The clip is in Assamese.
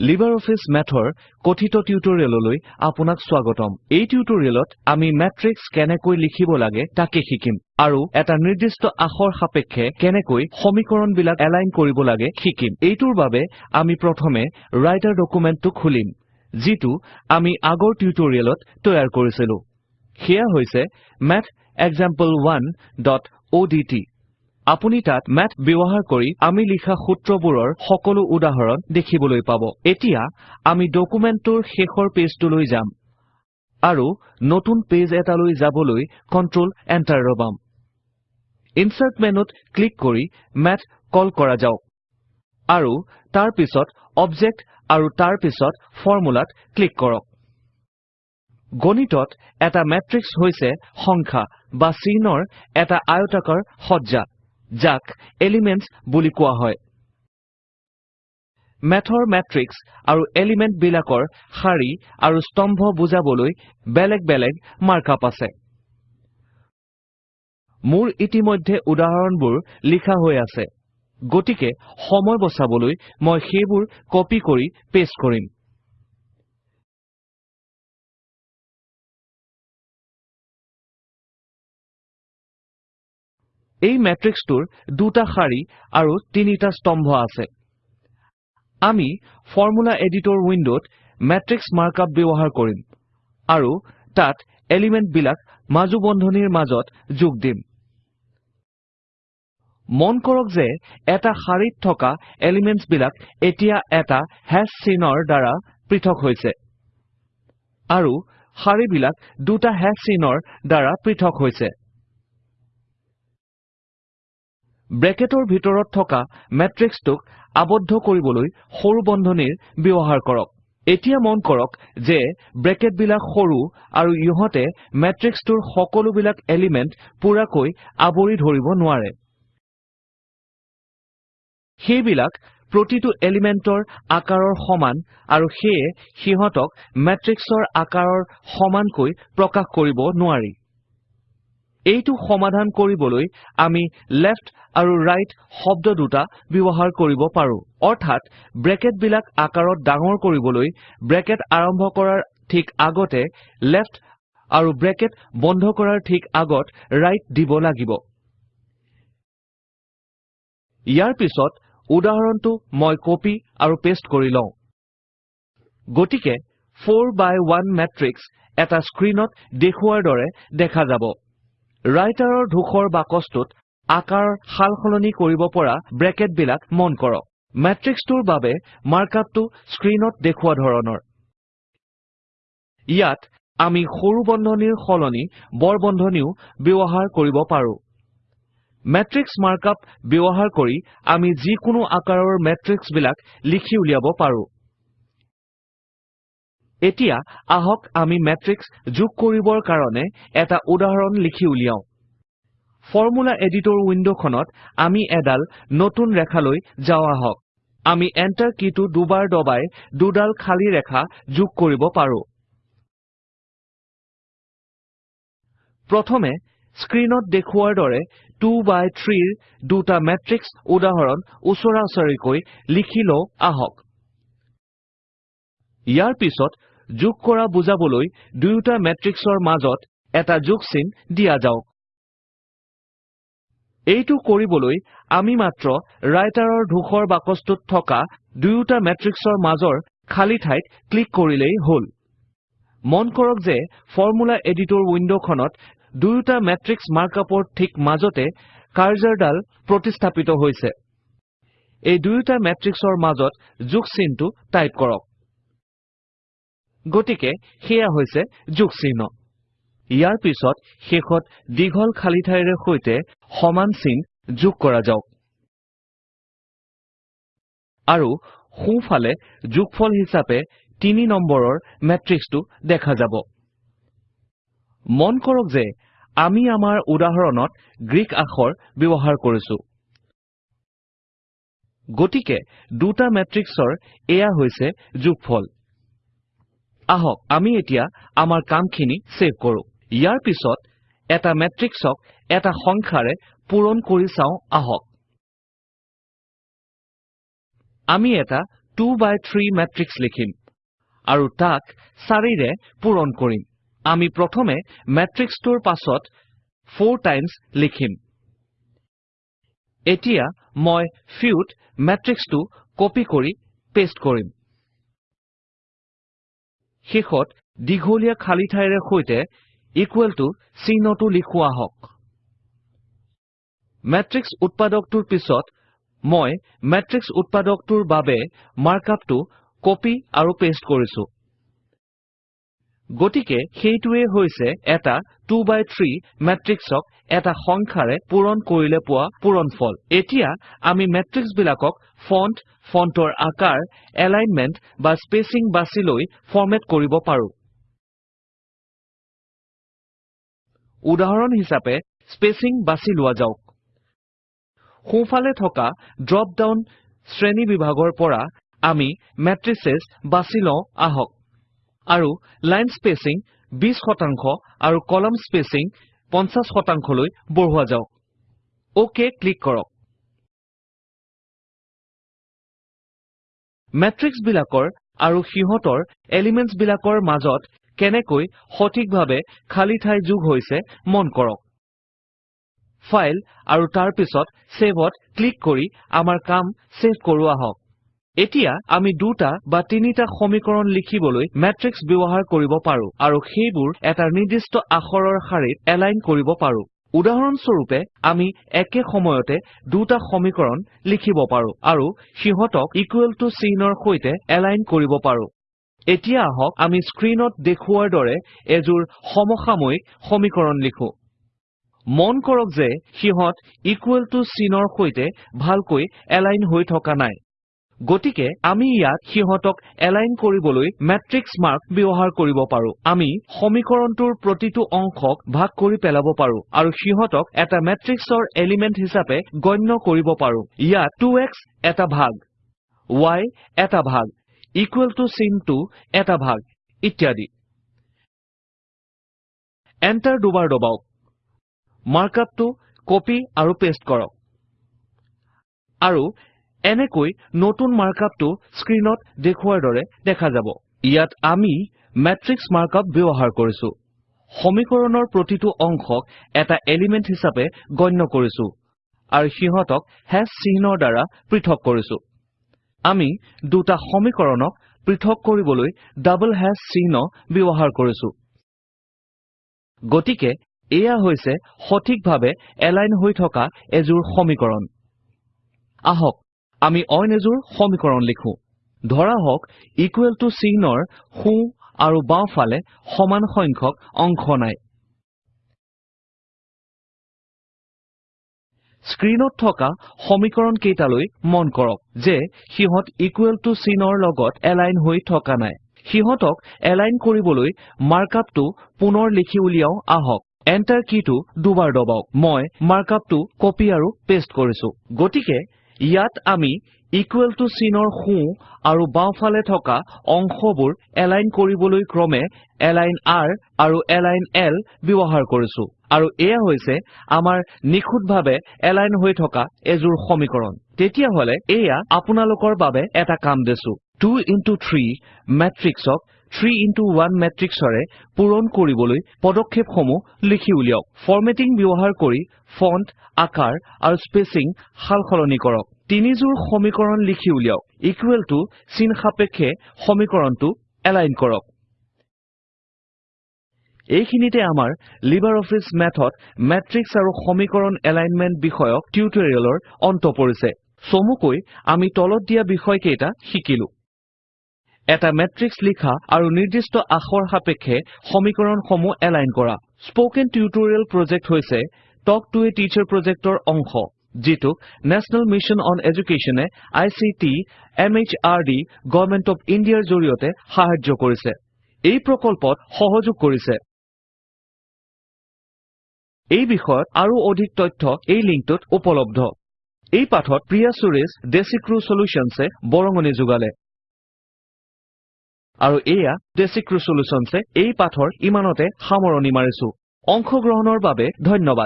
LibreOffice Mathৰ কথিত টিউটৰিয়েললৈ আপোনাক স্বাগতম। এই টিউটৰিয়েলত আমি মেট্ৰিক্স কেনেকৈ লিখিব লাগে তাকে শিকিম আৰু এটা নিৰ্দিষ্ট আখৰ সাপেক্ষে কেনেকৈ সমীকৰণবিলাক এলাইন কৰিব লাগে শিকিম। এইটোৰ বাবে আমি প্ৰথমে ৰাইটাৰ ডকুমেন্টটো খুলিম যিটো আমি আগৰ টিউটৰিয়েলত তৈয়াৰ কৰিছিলো। সেয়া হৈছে mathexample1অডট আপুনি তাত মেথ ব্যৱহাৰ কৰি আমি লিখা সূত্ৰবোৰৰ সকলো উদাহৰণ দেখিবলৈ পাব। এতিয়া আমি ডকুমেন্টটোৰ শেষৰ পেজটোলৈ যাম আৰু নতুন পেজ এটালৈ যাবলৈ কন্ট্ৰল Enter দবাম ইনচাৰ্ট মেনুত ক্লিক কৰি মাথ কল কৰা যাওক। আৰু তাৰ পিছত অবজেক্ট আৰু তাৰ পিছত Formula ত ক্লিক কৰক। গণিতত এটা মেট্ৰিক্স হৈছে সংখ্যা বা চিহ্নৰ এটা আয়তাকাৰ সজ্জা। যাক এলিমেণ্টছ বুলি কোৱা হয়। মেথৰ মেট্ৰিক্স আৰু এলিমেন্ট বিলাকৰ শাৰী আৰু স্তম্ভ বুজাবলৈ বেলেগ বেলেগ মাৰ্ক আপ আছে। মোৰ ইতিমধ্যে উদাহৰণবোৰ লিখা হৈ আছে। গতিকে সময় বচাবলৈ মই সেইবোৰ কপি কৰি পেষ্ট কৰিম। এই মেট্ৰিক্সটোৰ দুটা শাৰী আৰু তিনিটা স্তম্ভ আছে। আমি ফৰ্মুলা এডিটৰ উইন্ডত মেট্ৰিক্স মাৰ্ক আপ ব্যৱহাৰ কৰিম আৰু তাত এলিমেন্ট বিলাক মাজু বন্ধনীৰ মাজত যোগ দিম। মন কৰক যে এটা শাৰীত থকা এলিমেন্টছ বিলাক এতিয়া এটা হাশ চিহ্নৰ দ্বাৰা পৃথক হৈছে আৰু শাৰীবিলাক দুটা হাশ চিহ্নৰ দ্বাৰা পৃথক হৈছে। ব্ৰেকেটৰ ভিতৰত থকা মেট্ৰিক্সটোক আবদ্ধ কৰিবলৈ সৰু বন্ধনীৰ ব্যৱহাৰ কৰক। এতিয়া মন কৰক যে ব্ৰেকেট বিলাক সৰু আৰু ইহঁতে মেট্ৰিক্সটোৰ সকলোবিলাক এলিমেন্ট পুৰাকৈ আৱৰি ধৰিব নোৱাৰে। সেইবিলাক প্ৰতিটো এলিমেন্টৰ আকাৰৰ সমান আৰু সেয়ে সিহঁতক মেট্ৰিক্সৰ আকাৰৰ সমানকৈ প্ৰকাশ কৰিব নোৱাৰি। এইটো সমাধান কৰিবলৈ আমি লেফ্ট আৰু ৰাইট শব্দ দুটা ব্যৱহাৰ কৰিব পাৰো। অৰ্থাৎ ব্ৰেকেট বিলাক আকাৰত ডাঙৰ কৰিবলৈ ব্ৰেকেট আৰম্ভ কৰাৰ ঠিক আগতে লেফ্ট আৰু ব্ৰেকেট বন্ধ কৰাৰ ঠিক আগত ৰাইট দিব লাগিব। ইয়াৰ পিছত উদাহৰণটো মই কপি আৰু পেষ্ট কৰি লও। গতিকে 4 বাই 1 মেট্ৰিক্স এটা স্ক্ৰীণত দেখুওৱাৰ দৰে দেখা যাব। ৰাইটাৰৰ ধূসৰ বাকছটোত আকাৰ সাল সলনি কৰিব পৰা ব্ৰেকেট বিলাক মন কৰক। মেট্ৰিক্সটোৰ বাবে মাৰ্ক আপটো স্ক্ৰীণত দেখুওৱা ধৰণৰ। ইয়াত আমি সৰু বন্ধনীৰ সলনি বৰ বন্ধনীও ব্যৱহাৰ কৰিব পাৰো। মেট্ৰিক্স মাৰ্ক আপ ব্যৱহাৰ কৰি আমি যিকোনো আকাৰৰ মেট্ৰিক্স বিলাক লিখি উলিয়াব পাৰো। এতিয়া আহক আমি মেট্ৰিক্স যোগ কৰিবৰ কাৰণে এটা উদাহৰণ লিখি উলিয়াও। ফৰ্মুলা এডিটৰ উইন্ডখনত আমি এডাল নতুন ৰেখালৈ যাও আহক। আমি এন্টাৰ কীটো দুবাৰ দবাই দুডাল খালী ৰেখা যোগ কৰিব পাৰো। প্ৰথমে স্ক্ৰীণত দেখুওৱাৰ দৰে 2 বাই 3 ৰ দুটা মেট্ৰিক্স উদাহৰণ উচৰা উচৰিকৈ লিখি লও আহক। ইয়াৰ পিছত যোগ কৰা বুজাবলৈ দুয়োটা মেট্ৰিক্সৰ মাজত এটা যোগ চিন দিয়া যাওক। এইটো কৰিবলৈ আমি মাত্ৰ ৰাইটাৰৰ ধূসৰ বাকছটোত থকা দুয়োটা মেট্ৰিক্সৰ মাজৰ খালী ঠাইত ক্লিক কৰিলেই হল। মন কৰক যে ফৰ্মুলা এডিটৰ উইন্ডখনত দুয়োটা মেট্ৰিক্স মাৰ্ক আপৰ ঠিক মাজতে কাৰ্জৰদাল প্ৰতিস্থাপিত হৈছে। এই দুয়োটা মেট্ৰিক্সৰ মাজত যোগ চিনটো টাইপ কৰক। গতিকে সেয়া হৈছে যোগ চিহ্ন। ইয়াৰ পিছত শেষত দীঘল খালী ঠাইৰে সৈতে সমান চিন যোগ কৰা যাওক। আৰু সোঁফালে যোগফল হিচাপে 3 নম্বৰৰ মেট্ৰিক্সটো দেখা যাব। মন কৰক যে আমি আমাৰ উদাহৰণত গ্ৰীক আখৰ ব্যৱহাৰ কৰিছো। গতিকে দুটা মেট্ৰিক্সৰ এয়া হৈছে যোগফল। আহক আমি এতিয়া আমাৰ কামখিনি ছেভ কৰো। ইয়াৰ পিছত এটা মেট্ৰিক্সক এটা সংখ্যাৰে পূৰণ কৰি চাও আহক। আমি এটা 2 by 3 মেট্ৰিক্স লিখিম আৰু তাক 4 ৰে পূৰণ কৰিম। আমি প্ৰথমে মেট্ৰিক্সটোৰ পাছত 4 টাইমছ লিখিম। এতিয়া মই ফিউত মেট্ৰিক্সটো কপি কৰি পেষ্ট কৰিম। শেষত দীঘলীয়া খালী ঠাইৰে সৈতে ইকুৱেল টু চিহ্নটো লিখো আহক মেট্ৰিক্স উৎপাদকটোৰ পিছত মই মেট্ৰিক্স উৎপাদকটোৰ বাবে মাৰ্কআপটো কপি আৰু পেষ্ট কৰিছো। গতিকে সেইটোৱেই হৈছে এটা 2 by 3 মেট্ৰিক্সক এটা সংখ্যাৰে পূৰণ কৰিলে পোৱা পূৰণফল। এতিয়া আমি মেট্ৰিক্সবিলাকক ফন্ট ফন্টৰ আকাৰ এলাইনমেন্ট বা স্পেচিং বাছি লৈ ফৰমেট কৰিব পাৰো। উদাহৰণ হিচাপে স্পেচিং বাছি লোৱা যাওক। সোঁফালে থকা ড্ৰপ ডাউন শ্ৰেণীবিভাগৰ পৰা আমি মেট্ৰিচেছ বাছি লওঁ আহক। আৰু লাইন স্পেচিং 20 শতাংশ আৰু কলম স্পেচিং 50 শতাংশলৈ বঢ়োৱা যাওক। OK ক্লিক কৰক। মেট্ৰিক্সবিলাকৰ আৰু সিহঁতৰ এলিমেন্টছবিলাকৰ মাজত কেনেকৈ সঠিকভাৱে খালী ঠাই যোগ হৈছে মন কৰক। ফাইল আৰু তাৰ পিছত ত ক্লিক কৰি আমাৰ কাম ছেভ কৰো আহক। এতিয়া আমি দুটা বা তিনিটা সমীকৰণ লিখিবলৈ মেট্ৰিক্স ব্যৱহাৰ কৰিব পাৰো আৰু সেইবোৰ এটা নিৰ্দিষ্ট আখৰৰ শাৰীত এলাইন কৰিব পাৰো। উদাহৰণস্বৰূপে আমি একে সময়তে দুটা সমীকৰণ লিখিব পাৰো আৰু সিহঁতক ইকুৱেল টু চিহ্নৰ সৈতে এলাইন কৰিব পাৰো। এতিয়া আহক আমি স্ক্ৰীণত দেখুওৱাৰ দৰে এযোৰ সমসাময়িক সমীকৰণ লিখো। মন কৰক যে সিহঁত ইকুৱেল টু চিনৰ সৈতে ভালকৈ এলাইন হৈ থকা নাই। গতিকে আমি ইয়াত সিহঁতক এলাইন কৰিবলৈ মেট্ৰিক্স মাৰ্ক ব্যৱহাৰ কৰিব পাৰো। আমি সমীকৰণটোৰ প্ৰতিটো অংশক ভাগ কৰি পেলাব পাৰো আৰু সিহঁতক এটা মেট্ৰিক্সৰ এলিমেন্ট হিচাপে গণ্য কৰিব পাৰো। ইয়াত 2x এটা ভাগ y এটা ভাগ ইকুৱেল টু চিনটো এটা ভাগ ইত্যাদি। এন্টাৰ দুবাৰ দবাওক। মাৰ্কআপটো কপি আৰু পেষ্ট কৰক। আৰু এনেকৈ নতুন মাৰ্কআপটো স্ক্ৰীণত দেখুওৱাৰ দৰে দেখা যাব। ইয়াত আমি মেট্ৰিক্স মাৰ্কআপ ব্যৱহাৰ কৰিছো। সমীকৰণৰ প্ৰতিটো অংশক এটা এলিমেন্ট হিচাপে গণ্য কৰিছো আৰু সিহঁতক হেশ চিহ্নৰ দ্বাৰা পৃথক কৰিছো। আমি দুটা সমীকৰণক পৃথক কৰিবলৈ ডাবল হেশ চিহ্ন ব্যৱহাৰ কৰিছো। গতিকে এয়া হৈছে সঠিকভাৱে এলাইন হৈ থকা এযোৰ সমীকৰণ। আহক আমি অইন এযোৰ সমীকৰণ লিখো। ধৰা হওক ইকুৱেল টু চিহ্নৰ সোঁ আৰু বাওঁফালে সমান সংখ্যক অংশ নাই। স্ক্ৰীণত থকা সমীকৰণ কেইটালৈ মন কৰক যে সিহঁত ইকুৱেল টু চিনৰ লগত এলাইন হৈ থকা নাই। সিহঁতক এলাইন কৰিবলৈ মাৰ্কআপটো পুনৰ লিখি উলিয়াও আহক। এন্টাৰ কীটো দুবাৰ দবাওক। মই মাৰ্কআপটো কপি আৰু পেষ্ট কৰিছো। গতিকে ইয়াত আমি ইকুৱেল টু চিনৰ সোঁ আৰু বাওঁফালে থকা অংশবোৰ এলাইন কৰিবলৈ ক্ৰমে এলাইন R আৰু এলাইন L ব্যৱহাৰ কৰিছো। আৰু এয়া হৈছে আমাৰ নিখুঁতভাৱে এলাইন হৈ থকা এযোৰ সমীকৰণ। তেতিয়াহলে এয়া আপোনালোকৰ বাবে এটা কাম দিছো। 2 into 3 মেট্ৰিক্সক 3 into 1 মেট্ৰিক্সৰে পূৰণ কৰিবলৈ পদক্ষেপসমূহ লিখি উলিয়াওক। ফৰমেটিং ব্যৱহাৰ কৰি ফন্ট আকাৰ আৰু স্পেচিং সাল সলনি কৰক। তিনিযোৰ সমীকৰণ লিখি উলিয়াওক। ইকুৱেল টু চিন সাপেক্ষে সমীকৰণটো এলাইন কৰক। এইখিনিতে আমাৰ লিবাৰ অফিচ মেথত মেট্ৰিক্স আৰু সমীকৰণ এলাইনমেন্ট বিষয়ক টিউটৰিয়েলৰ অন্ত পৰিছে। চমুকৈ আমি তলত দিয়া বিষয়কেইটা শিকিলো। এটা মেট্ৰিক্স লিখা আৰু নিৰ্দিষ্ট আখৰ সাপেক্ষে সমীকৰণসমূহ এলাইন কৰা। স্পকেন টিউটৰিয়েল প্ৰজেক্ট হৈছে টক টু এ টিচাৰ প্ৰজেক্টৰ অংশ যিটোক নেশ্যনেল মিছন অন এডুকেশ্যনে আইচিটি এমএচআৰডি গভৰ্নমেণ্ট অফ ইণ্ডিয়াৰ জড়িয়তে সাহায্য কৰিছে। এই প্ৰকল্পত সহযোগ কৰিছে। এই বিষয়ত আৰু অধিক তথ্য এই লিংকটোত উপলব্ধ। এই পাঠত প্ৰিয়া সুৰেশ ডেচিক্ৰিউ Solutionsএ বৰঙনি যোগালে। আৰু এয়া ডেচিক্ৰিউ Solutionsএ এই পাঠৰ ইমানতে সামৰণি মাৰিছো। অংশগ্ৰহণৰ বাবে ধন্যবাদ।